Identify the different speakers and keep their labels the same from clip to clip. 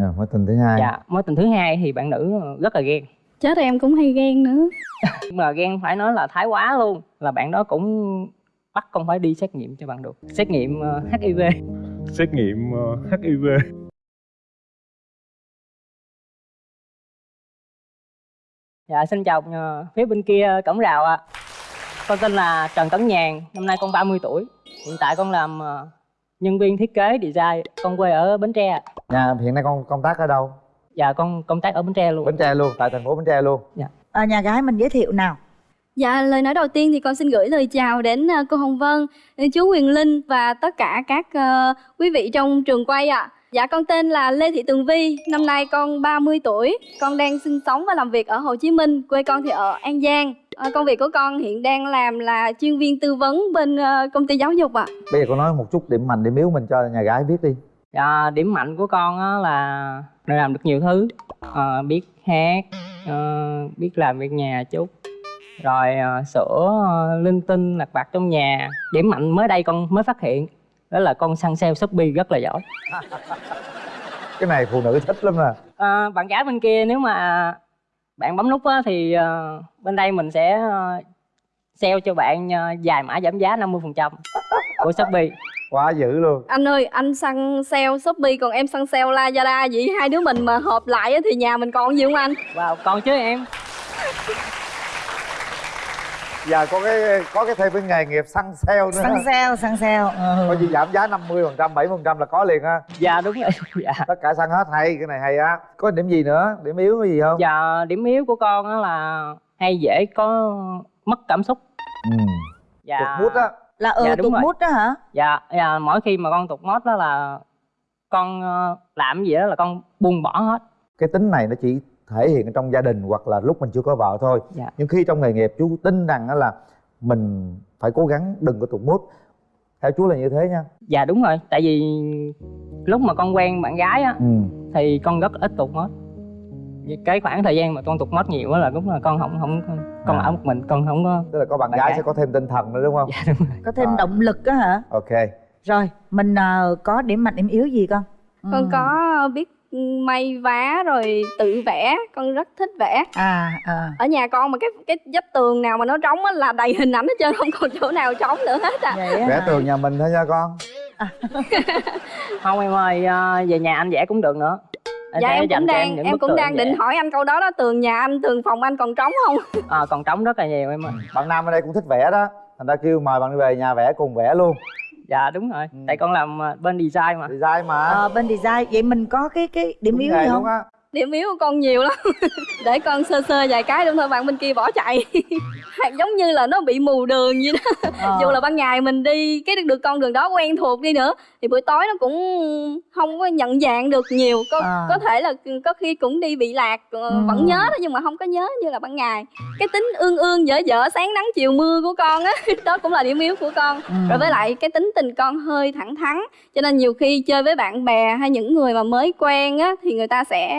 Speaker 1: Rồi, mối tình thứ hai.
Speaker 2: dạ mối tình thứ hai thì bạn nữ rất là ghen.
Speaker 3: Chết em cũng hay ghen nữa.
Speaker 2: Nhưng mà ghen phải nói là thái quá luôn là bạn đó cũng bắt con phải đi xét nghiệm cho bạn được. Xét nghiệm ờ, hiv
Speaker 4: xét nghiệm ờ, hiv
Speaker 2: dạ xin chào ờ, phía bên kia cổng rào ạ. Con tên là trần tấn nhàn năm nay con 30 tuổi. Hiện tại con làm ờ, nhân viên thiết kế design con quê ở bến tre
Speaker 1: Nhà hiện nay con công tác ở đâu?
Speaker 2: dạ con công tác ở bến tre luôn
Speaker 1: Bến Tre luôn, tại thành phố Bến Tre luôn.
Speaker 5: à, nhà gái mình giới thiệu nào
Speaker 3: Dạ, lời nói đầu tiên thì con xin gửi lời chào đến ờ, cô Hồng Vân, đến chú Quyền Linh và tất cả các ờ, quý vị trong trường quay ạ. Dạ, con tên là Lê Thị Tường Vi, năm nay con 30 tuổi. Con đang sinh sống và làm việc ở Hồ Chí Minh, quê con thì ở An Giang. Ờ, công việc của con hiện đang làm là chuyên viên tư vấn bên ờ, công ty giáo dục ạ.
Speaker 1: Bây giờ con nói một chút điểm mạnh điểm yếu mình cho nhà gái biết đi.
Speaker 2: dạ, điểm mạnh của con á là làm được nhiều thứ Ờ, biết hát ờ, biết làm việc nhà chút rồi ờ, sửa linh tinh lặt vặt trong nhà điểm mạnh mới đây con mới phát hiện đó là con săn sale shopee rất là giỏi
Speaker 1: Cái này phụ nữ thích lắm nè.
Speaker 2: Ờ, bạn gái bên kia nếu mà bạn bấm nút á, thì ờ, bên đây mình sẽ ờ, sale cho bạn ờ, vài mã giảm giá 50% của Shopee.
Speaker 1: Quá dữ luôn.
Speaker 3: Anh ơi, anh săn sale Shopee còn em săn sale Lazada vậy hai đứa mình mà hợp lại á thì nhà mình còn gì không anh?
Speaker 2: Wow, còn chứ em.
Speaker 1: Giờ có cái có cái thêm cái nghề nghiệp săn sale nữa.
Speaker 5: săn sale săn sale ừ.
Speaker 1: Có gì giảm giá 50%, 70% là có liền ha.
Speaker 2: Dạ đúng rồi. Dạ.
Speaker 1: Tất cả săn hết hay, cái này hay á. Có điểm gì nữa? Điểm yếu cái gì không?
Speaker 2: Dạ điểm yếu của con á là hay dễ có mất cảm xúc.
Speaker 1: Ừ.
Speaker 2: Dạ.
Speaker 1: Tụt mút á.
Speaker 5: là ừ
Speaker 2: Dạ,
Speaker 5: tụt mút đó hả
Speaker 2: Dạ, dạ mỗi khi mà con tụt mốt đó là con ờ, làm gì đó là con buông bỏ hết.
Speaker 1: Cái tính này nó chỉ thể hiện trong gia đình hoặc là lúc mình chưa có vợ thôi.
Speaker 2: Dạ.
Speaker 1: Nhưng khi trong nghề nghiệp chú tin rằng á là mình phải cố gắng đừng có tụt mút. Theo chú là như thế nha.
Speaker 2: Dạ đúng rồi, tại vì lúc mà con quen bạn gái á
Speaker 1: Ừ.
Speaker 2: thì con rất ít tụt mốt Vì cái khoảng thời gian mà con tụt mốt nhiều á là đúng là con không không con
Speaker 1: À.
Speaker 2: ở một mình con không có
Speaker 1: Tức là có bạn,
Speaker 2: Bạn
Speaker 1: gái,
Speaker 2: gái.
Speaker 1: sẽ có thêm tinh thần nữa đúng không?
Speaker 2: dạ đúng rồi
Speaker 5: có thêm
Speaker 1: À.
Speaker 5: động lực á hả
Speaker 1: Ok.
Speaker 5: rồi mình ờ, có điểm mạnh điểm yếu gì con
Speaker 3: Con
Speaker 5: Ừ.
Speaker 3: có biết may vá rồi tự vẽ, con rất thích vẽ.
Speaker 5: à à
Speaker 3: Ở nhà con mà cái cái vách tường nào mà nó trống á là đầy hình ảnh hết trơn, không còn chỗ nào trống nữa hết à.
Speaker 1: Vẽ tường nhà mình thôi nha con.
Speaker 2: không em ơi ờ, về nhà anh vẽ cũng được nữa
Speaker 3: Dạ em cũng đang em
Speaker 2: bức
Speaker 3: cũng đang định hỏi anh câu đó đó, tường nhà anh, tường phòng anh còn trống không?
Speaker 2: Ờ, còn trống rất là nhiều em ơi
Speaker 1: Bạn Nam ở đây cũng thích vẽ đó. Thành ra kêu mời bạn đi về nhà vẽ cùng vẽ luôn.
Speaker 2: Dạ đúng rồi
Speaker 1: Ừ.
Speaker 2: tại con làm ờ, bên design mà
Speaker 1: Design mà.
Speaker 5: Ờ, bên design vậy mình có cái cái điểm
Speaker 1: Đúng
Speaker 5: yếu gì không
Speaker 1: á.
Speaker 3: Điểm yếu của con nhiều lắm. Để con sơ sơ vài cái đúng thôi bạn bên kia bỏ chạy. Giống như là nó bị mù đường vậy đó.
Speaker 5: Ờ.
Speaker 3: dù là ban ngày mình đi cái được con đường đó quen thuộc đi nữa thì buổi tối nó cũng không có nhận dạng được nhiều có
Speaker 5: À.
Speaker 3: có thể là có khi cũng đi bị lạc ờ,
Speaker 5: Ừ.
Speaker 3: vẫn nhớ đó nhưng mà không có nhớ như là ban ngày cái tính ương ương dở dở sáng nắng chiều mưa của con á đó cũng là điểm yếu của con
Speaker 5: Ừ.
Speaker 3: rồi với lại cái tính tình con hơi thẳng thắn cho nên nhiều khi chơi với bạn bè hay những người mà mới quen á thì người ta sẽ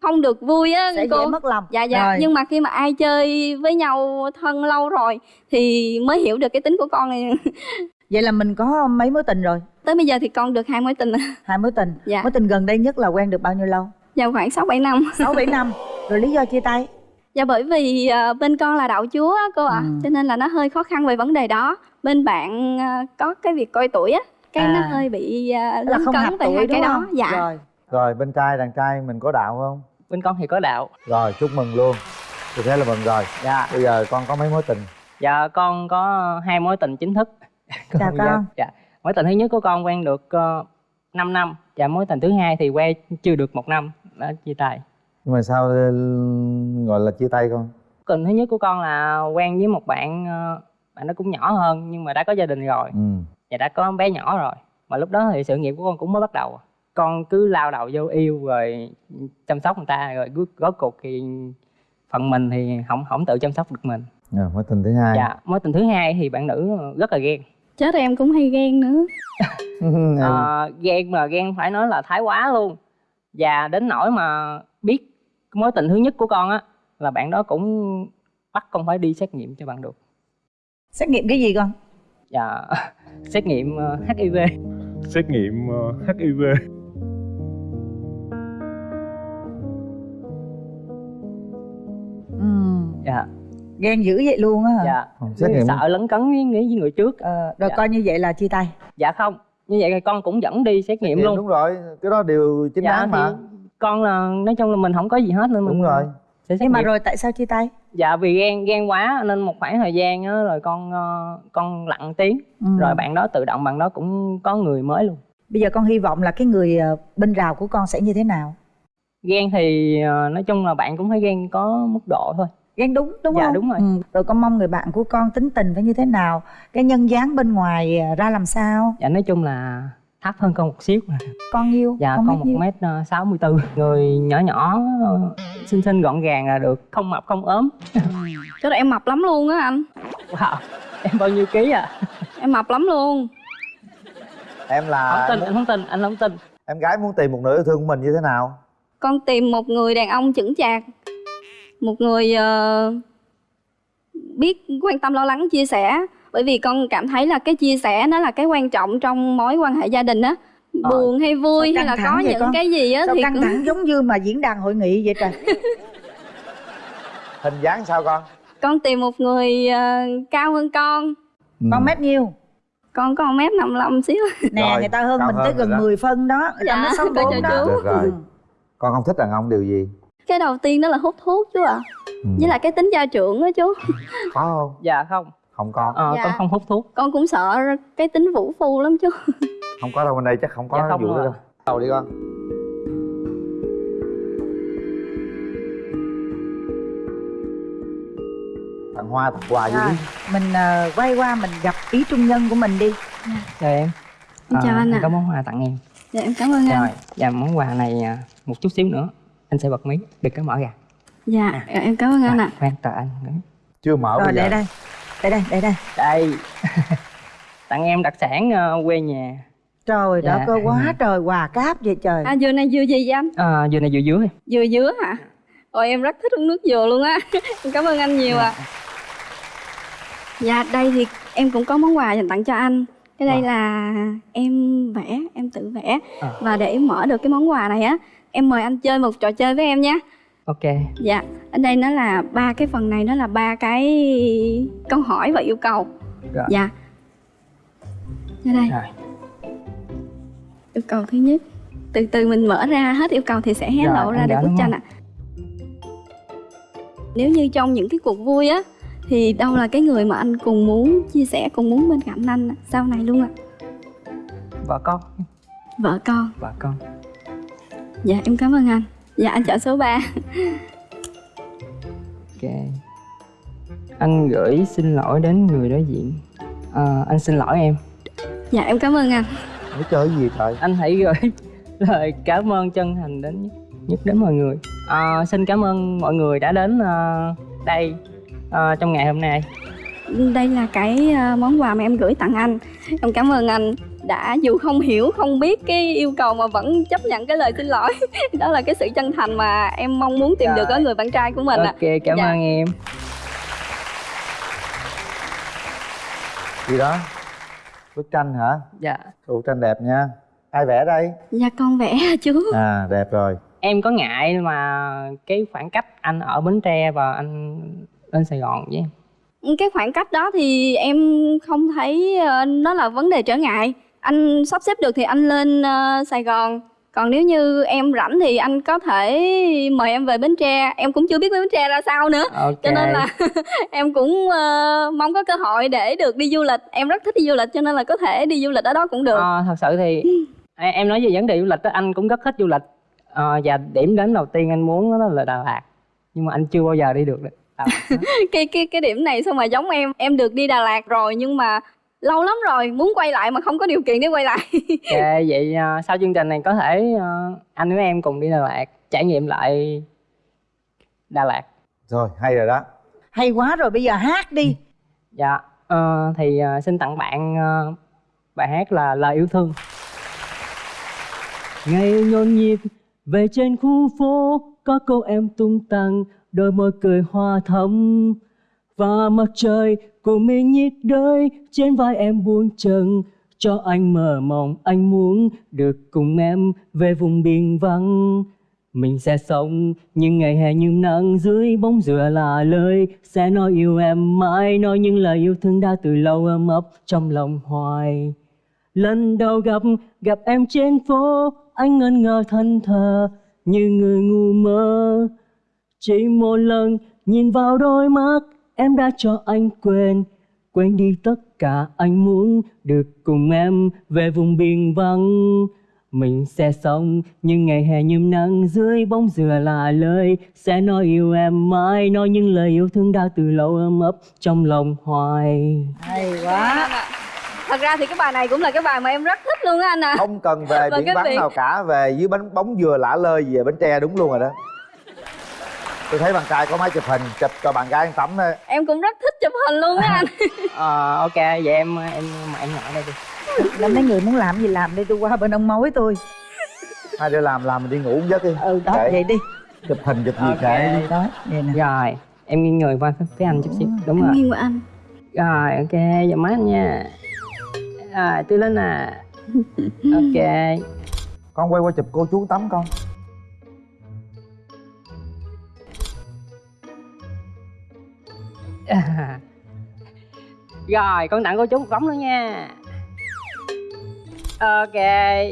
Speaker 3: không được vui á
Speaker 5: sẽ
Speaker 3: cô.
Speaker 5: dễ mất lòng.
Speaker 3: Dạ dạ.
Speaker 5: Rồi.
Speaker 3: nhưng mà khi mà ai chơi với nhau thân lâu rồi thì mới hiểu được cái tính của con này.
Speaker 5: Vậy là mình có mấy mối tình rồi?
Speaker 3: Tới bây giờ thì con được hai mối tình.
Speaker 5: Hai mối tình.
Speaker 3: Dạ.
Speaker 5: mối tình gần đây nhất là quen được bao nhiêu lâu?
Speaker 3: Vào khoảng sáu bảy năm.
Speaker 5: Sáu bảy năm. Rồi lý do chia tay?
Speaker 3: Dạ bởi vì ờ, bên con là đạo chúa á, cô ạ.
Speaker 5: Ừ.
Speaker 3: cho nên là nó hơi khó khăn về vấn đề đó. Bên bạn ờ, có cái việc coi tuổi á cái nó
Speaker 5: À.
Speaker 3: hơi bị uh,
Speaker 5: là
Speaker 3: lấn
Speaker 5: không hợp
Speaker 3: cấn về
Speaker 5: tuổi
Speaker 3: hai cái đó.
Speaker 5: không?
Speaker 3: Dạ.
Speaker 5: Rồi
Speaker 1: Rồi bên trai đàn trai mình có đạo không?
Speaker 2: bên con thì có đạo
Speaker 1: Rồi chúc mừng luôn. Tôi thế là mừng rồi.
Speaker 2: dạ
Speaker 1: Bây giờ con có mấy mối tình?
Speaker 2: dạ con có hai mối tình chính thức
Speaker 5: chào
Speaker 2: Dạ,
Speaker 5: con
Speaker 2: dạ mối tình thứ nhất của con quen được uh, 5 năm và mối tình thứ hai thì quen chưa được một năm đã chia tay
Speaker 1: Nhưng mà sao ừ, gọi là chia tay con?
Speaker 2: tình thứ nhất của con là quen với một bạn ờ, bạn nó cũng nhỏ hơn nhưng mà đã có gia đình rồi
Speaker 1: Ừ.
Speaker 2: và đã có bé nhỏ rồi mà lúc đó thì sự nghiệp của con cũng mới bắt đầu con cứ lao đầu vô yêu rồi chăm sóc người ta rồi cuối rốt cuộc thì phần mình thì không không tự chăm sóc được mình.
Speaker 1: Rồi, mối tình thứ hai.
Speaker 2: dạ mối tình thứ hai thì bạn nữ rất là ghen.
Speaker 3: Chết em cũng hay ghen nữa.
Speaker 2: Ờ, ghen mà ghen phải nói là thái quá luôn. Và đến nỗi mà biết mối tình thứ nhất của con á là bạn đó cũng bắt con phải đi xét nghiệm cho bạn được.
Speaker 5: Xét nghiệm cái gì con?
Speaker 2: Dạ xét nghiệm ờ, hiv
Speaker 4: xét nghiệm ờ, hiv
Speaker 5: ghen dữ vậy luôn á hả?
Speaker 2: Dạ.
Speaker 1: Xét nghiệm
Speaker 2: sợ lấn cấn với, với người trước.
Speaker 5: Ờ, rồi
Speaker 2: Dạ.
Speaker 5: coi như vậy là chia tay.
Speaker 2: Dạ không. Như vậy thì con cũng dẫn đi xét nghiệm luôn.
Speaker 1: đúng rồi. Cái đó đều chính
Speaker 2: dạ
Speaker 1: đáng mà.
Speaker 2: con là nói chung là mình không có gì hết nên mình
Speaker 1: đúng rồi.
Speaker 2: sẽ xét
Speaker 5: nhưng mà
Speaker 2: nghiệm.
Speaker 5: rồi tại sao chia tay?
Speaker 2: Dạ vì ghen ghen quá nên một khoảng thời gian á rồi con ờ, con lặng tiếng.
Speaker 5: Ừ.
Speaker 2: rồi bạn đó tự động bạn đó cũng có người mới luôn.
Speaker 5: Bây giờ con hy vọng là cái người ờ, bên rào của con sẽ như thế nào?
Speaker 2: Ghen thì ờ, nói chung là bạn cũng phải ghen có mức độ thôi
Speaker 5: ghen đúng đúng
Speaker 2: Dạ,
Speaker 5: không?
Speaker 2: đúng rồi.
Speaker 5: ừ. rồi con mong người bạn của con tính tình phải như thế nào? Cái nhân dáng bên ngoài ờ, ra làm sao?
Speaker 2: Dạ nói chung là thấp hơn con một xíu
Speaker 5: con yêu
Speaker 2: dạ
Speaker 5: con
Speaker 2: con một
Speaker 5: nhiêu?
Speaker 2: mét ờ, sáu mươi bốn người nhỏ nhỏ ờ, xinh xinh gọn gàng là được không mập không ốm.
Speaker 3: Chứ em mập lắm luôn á anh.
Speaker 2: Wow em bao nhiêu ký à?
Speaker 3: Em mập lắm luôn.
Speaker 1: Em
Speaker 2: không
Speaker 1: là
Speaker 2: tin anh không tin anh không tin.
Speaker 1: em gái muốn tìm một nửa yêu thương của mình như thế nào?
Speaker 3: Con tìm một người đàn ông chững chạc Một người ờ, biết quan tâm lo lắng chia sẻ Bởi vì con cảm thấy là cái chia sẻ nó là cái quan trọng trong mối quan hệ gia đình á
Speaker 2: Ờ.
Speaker 3: Buồn hay vui hay là có những
Speaker 5: con?
Speaker 3: cái gì á thì
Speaker 5: căng
Speaker 3: cũng-
Speaker 5: thẳng giống như mà diễn đàn hội nghị vậy trời
Speaker 1: hình dáng sao con
Speaker 3: Con tìm một người ờ, cao hơn con
Speaker 5: con mét nhiêu
Speaker 3: Con có 1 mét 55 xíu
Speaker 5: nè
Speaker 1: Rồi,
Speaker 5: người ta hơn mình
Speaker 1: hơn
Speaker 5: tới gần
Speaker 1: đó.
Speaker 5: 10 phân đó người ta
Speaker 3: Dạ,
Speaker 5: mới sáu
Speaker 3: coi
Speaker 5: bốn
Speaker 3: cho
Speaker 5: đó
Speaker 3: chú.
Speaker 1: Được rồi.
Speaker 5: Ừ.
Speaker 1: con không thích đàn ông điều gì
Speaker 3: Cái đầu tiên đó là hút thuốc chú ạ.
Speaker 1: Ừ.
Speaker 3: Với lại cái tính gia trưởng á chú.
Speaker 1: Có không?
Speaker 2: Dạ không.
Speaker 1: Không có.
Speaker 2: Ờ,
Speaker 3: Dạ.
Speaker 2: con không hút thuốc.
Speaker 3: Con cũng sợ cái tính vũ phu lắm chú.
Speaker 1: Không có đâu bên đây chắc không có
Speaker 2: Dạ không
Speaker 1: vụ đó đâu. Đầu đi con. Tặng hoa tặng quà gì
Speaker 5: Rồi,
Speaker 1: đi.
Speaker 5: Mình ờ, quay qua mình gặp ý trung nhân của mình đi.
Speaker 2: Chào em.
Speaker 3: Em chào
Speaker 2: Ờ,
Speaker 3: anh ạ.
Speaker 2: có món quà tặng em.
Speaker 3: Dạ em cảm ơn anh.
Speaker 2: Rồi và món quà này à, một chút xíu nữa anh sẽ bật mí được cái mở ra.
Speaker 3: Dạ em cảm ơn anh
Speaker 2: Rồi,
Speaker 3: ạ.
Speaker 2: khoan chờ anh
Speaker 1: chưa mở
Speaker 5: rồi
Speaker 1: bây giờ.
Speaker 5: để đây. Để đây để đây.
Speaker 2: Đây. Tặng em đặc sản ờ, quê nhà.
Speaker 5: Trời
Speaker 2: Dạ.
Speaker 5: đất ơi quá trời quà cáp vậy trời.
Speaker 3: À dừa này dừa gì vậy anh?
Speaker 2: à, dừa này dừa dưới
Speaker 3: Dừa dứa hả? Ôi em rất thích uống nước dừa luôn á. Em cảm ơn anh nhiều ạ. Dạ đây thì em cũng có món quà dành tặng cho anh. Cái đây
Speaker 2: Wow.
Speaker 3: là em vẽ, em tự vẽ.
Speaker 2: À.
Speaker 3: Và để mở được cái món quà này á Em mời anh chơi một trò chơi với em nhé
Speaker 2: ok
Speaker 3: Dạ, ở đây nó là ba cái phần này nó là ba cái câu hỏi và yêu cầu.
Speaker 2: Rồi.
Speaker 3: Dạ. Ở đây,
Speaker 2: rồi
Speaker 3: yêu cầu thứ nhất. Từ từ mình mở ra hết yêu cầu thì sẽ hé
Speaker 2: Rồi,
Speaker 3: lộ ra được bức tranh ạ. Nếu như trong những cái cuộc vui á thì đâu là cái người mà anh cùng muốn chia sẻ, cùng muốn bên cạnh anh sau này luôn ạ?
Speaker 2: vợ con
Speaker 3: Vợ con.
Speaker 2: vợ con
Speaker 3: Dạ em cảm ơn anh. Dạ anh chọn số 3.
Speaker 2: ok. Anh gửi xin lỗi đến người đối diện. Ờ, anh xin lỗi em.
Speaker 3: Dạ em cảm ơn anh.
Speaker 1: Để chơi cái gì trời?
Speaker 2: Anh hãy gửi lời cảm ơn chân thành đến nhất, nhất đến mọi người. Ờ, xin cảm ơn mọi người đã đến ờ, đây ờ, trong ngày hôm nay.
Speaker 3: Đây là cái ờ, món quà mà em gửi tặng anh. Em cảm ơn anh đã dù không hiểu không biết cái yêu cầu mà vẫn chấp nhận cái lời xin lỗi. Đó là cái sự chân thành mà em mong muốn tìm được ở
Speaker 2: Rồi.
Speaker 3: người bạn trai của mình ạ.
Speaker 2: Ok cảm
Speaker 3: Dạ.
Speaker 2: ơn em.
Speaker 1: Gì đó? Bức tranh hả?
Speaker 2: Dạ.
Speaker 1: Bức tranh đẹp nha. Ai vẽ đây?
Speaker 3: Dạ con vẽ chú.
Speaker 1: À đẹp rồi.
Speaker 2: Em có ngại mà cái khoảng cách anh ở bến tre và anh lên sài gòn với em?
Speaker 3: Cái khoảng cách đó thì em không thấy ờ, nó là vấn đề trở ngại anh sắp xếp được thì anh lên ờ, sài gòn. Còn nếu như em rảnh thì anh có thể mời em về bến tre. Em cũng chưa biết bến tre ra sao nữa.
Speaker 2: Ok.
Speaker 3: cho nên là em cũng ờ, mong có cơ hội để được đi du lịch. Em rất thích đi du lịch cho nên là có thể đi du lịch ở đó cũng được.
Speaker 2: Ờ, thật sự thì em nói về vấn đề du lịch đó, anh cũng rất thích du lịch. Ờ, và điểm đến đầu tiên anh muốn đó là Đà Lạt. Nhưng mà anh chưa bao giờ đi được Lạt
Speaker 3: cái cái cái điểm này sao mà giống em? Em được đi Đà Lạt rồi nhưng mà lâu lắm rồi muốn quay lại mà không có điều kiện để quay lại.
Speaker 2: Ok vậy ờ, sau chương trình này có thể ờ, anh với em cùng đi Đà Lạt trải nghiệm lại Đà Lạt.
Speaker 1: Rồi hay rồi đó.
Speaker 5: Hay quá rồi bây giờ hát đi.
Speaker 2: Dạ ờ, thì ờ, xin tặng bạn ờ, bài hát là lời yêu thương. Ngày nhộn nhịp về trên khu phố có cô em tung tăng đôi môi cười hoa thắm và mặt trời của mình nhiệt đới, trên vai em buông chân cho anh mơ mộng, anh muốn được cùng em về vùng biển vắng. Mình sẽ sống những ngày hè như nắng, dưới bóng dừa là lời. Sẽ nói yêu em mãi, nói những lời yêu thương đã từ lâu ấm ấp trong lòng hoài. Lần đầu gặp gặp em trên phố, anh ngẩn ngơ thân thờ như người ngu mơ. Chỉ một lần nhìn vào đôi mắt em đã cho anh quên quên đi tất cả anh muốn được cùng em về vùng biển vắng. Mình sẽ sống những ngày hè nhâm nắng dưới bóng dừa là lời. Sẽ nói yêu em mãi nói những lời yêu thương đã từ lâu ấm ấp trong lòng hoài.
Speaker 5: Hay quá.
Speaker 3: Thật ra thì cái bài này cũng là cái bài mà em rất thích luôn á anh à
Speaker 1: không cần về biển vắng nào cả về dưới bánh bóng dừa lả lơi về bến tre đúng luôn rồi đó tôi thấy bạn trai có máy chụp hình chụp cho bạn gái ăn tắm thôi
Speaker 3: em cũng rất thích chụp hình luôn á anh.
Speaker 2: Ờ, ok vậy em em mà em ngồi đây đi.
Speaker 5: Là mấy người muốn làm gì làm đi tôi qua bên ông mối tôi.
Speaker 1: Hai đứa làm làm mình đi ngủ giấc đi.
Speaker 5: Ừ đó vậy đi.
Speaker 1: chụp hình chụp gì
Speaker 2: Ok.
Speaker 1: kệ. Đi
Speaker 5: đó vậy nè.
Speaker 2: Rồi em nghiêng người qua phía anh chút xíu đúng
Speaker 3: em
Speaker 2: rồi.
Speaker 3: nghiêng qua anh.
Speaker 2: Rồi ok giờ má anh nha. Rồi tư linh à ok.
Speaker 1: Con quay qua chụp cô chú tắm con
Speaker 2: rồi con tặng cô chú một tấm nữa nha. Ok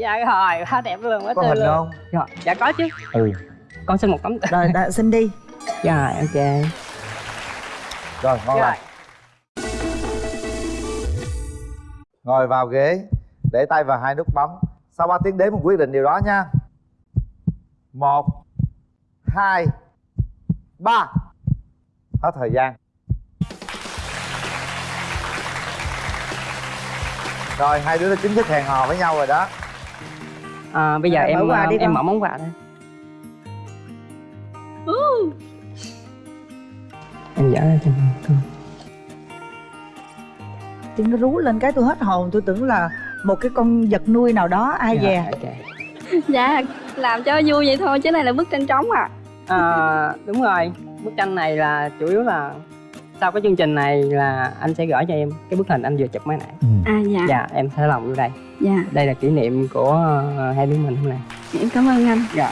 Speaker 2: dạ rồi quá đẹp luôn quá
Speaker 1: có
Speaker 2: tươi
Speaker 1: hình
Speaker 2: luôn.
Speaker 1: không?
Speaker 2: Rồi dạ có chứ.
Speaker 1: Ừ.
Speaker 2: Con xin một tấm.
Speaker 5: Rồi đã, xin đi.
Speaker 2: Rồi ok.
Speaker 1: Rồi ngon
Speaker 2: rồi.
Speaker 1: Lành ngồi vào ghế để tay vào hai nút bấm sau 3 tiếng đếm mình quyết định điều đó nha. Một hai ba. Hết thời gian rồi hai đứa đã chính thức hẹn hò với nhau rồi đó.
Speaker 2: À, bây giờ
Speaker 5: mở
Speaker 2: em
Speaker 5: quà
Speaker 2: ờ,
Speaker 5: đi
Speaker 2: em mở món quà đây em dở ra cho con
Speaker 5: tiếng nó rú lên cái tôi hết hồn tôi tưởng là một cái con vật nuôi nào đó ai
Speaker 2: Dạ,
Speaker 5: về.
Speaker 2: ok.
Speaker 3: dạ làm cho vui vậy thôi chứ này là bức tranh trống à.
Speaker 2: À, đúng rồi. Bức tranh này là chủ yếu là sau cái chương trình này là anh sẽ gửi cho em cái bức hình anh vừa chụp mới nãy.
Speaker 3: À dạ.
Speaker 2: Dạ em sẽ lòng vô đây.
Speaker 3: Dạ.
Speaker 2: Đây là kỷ niệm của ờ, hai đứa mình hôm nay.
Speaker 3: Em cảm ơn anh.
Speaker 2: Rồi